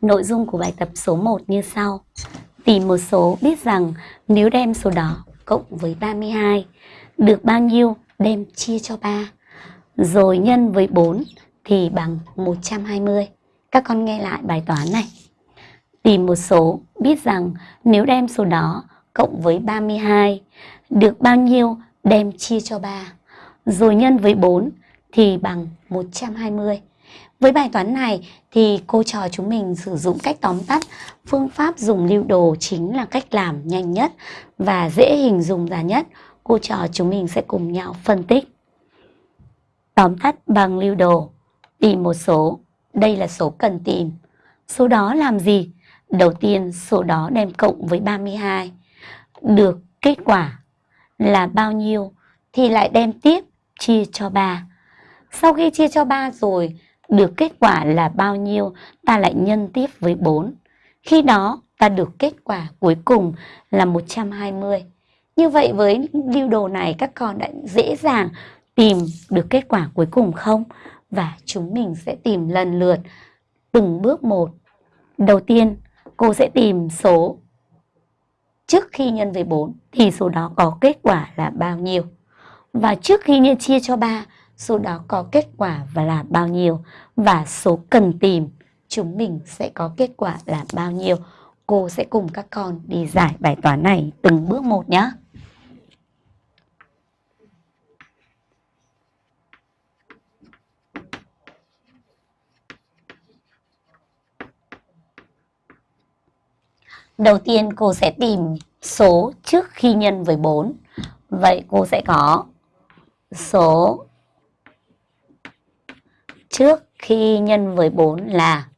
Nội dung của bài tập số 1 như sau. Tìm một số biết rằng nếu đem số đó cộng với 32 được bao nhiêu đem chia cho 3 rồi nhân với 4 thì bằng 120. Các con nghe lại bài toán này. Tìm một số biết rằng nếu đem số đó cộng với 32 được bao nhiêu đem chia cho 3 rồi nhân với 4 thì bằng 120. Với bài toán này thì cô trò chúng mình sử dụng cách tóm tắt phương pháp dùng lưu đồ chính là cách làm nhanh nhất và dễ hình dung ra nhất. Cô trò chúng mình sẽ cùng nhau phân tích. Tóm tắt bằng lưu đồ, tìm một số, đây là số cần tìm. Số đó làm gì? Đầu tiên số đó đem cộng với 32. Được kết quả là bao nhiêu thì lại đem tiếp chia cho 3. Sau khi chia cho 3 rồi, được kết quả là bao nhiêu, ta lại nhân tiếp với 4. Khi đó, ta được kết quả cuối cùng là 120. Như vậy với lưu đồ này các con đã dễ dàng tìm được kết quả cuối cùng không? Và chúng mình sẽ tìm lần lượt từng bước một. Đầu tiên, cô sẽ tìm số trước khi nhân với 4 thì số đó có kết quả là bao nhiêu. Và trước khi nhân chia cho 3, số đó có kết quả và là bao nhiêu. Và số cần tìm, chúng mình sẽ có kết quả là bao nhiêu. Cô sẽ cùng các con đi giải bài toán này từng bước một nhé. Đầu tiên, cô sẽ tìm số trước khi nhân với 4. Vậy cô sẽ có số trước khi nhân với 4 là